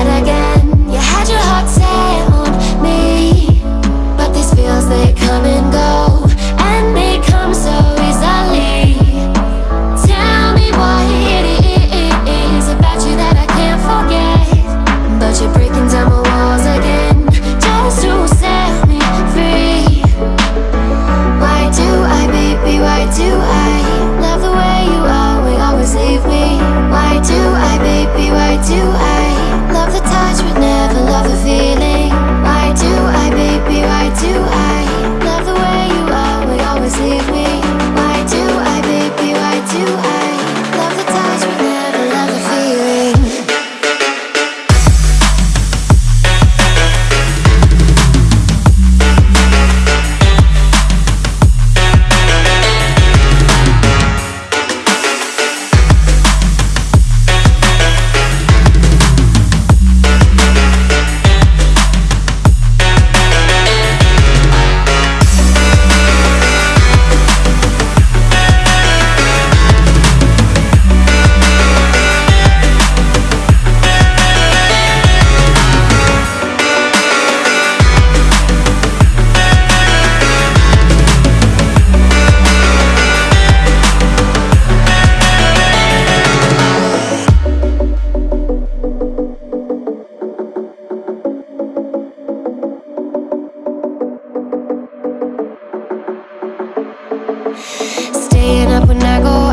You Staying up when I go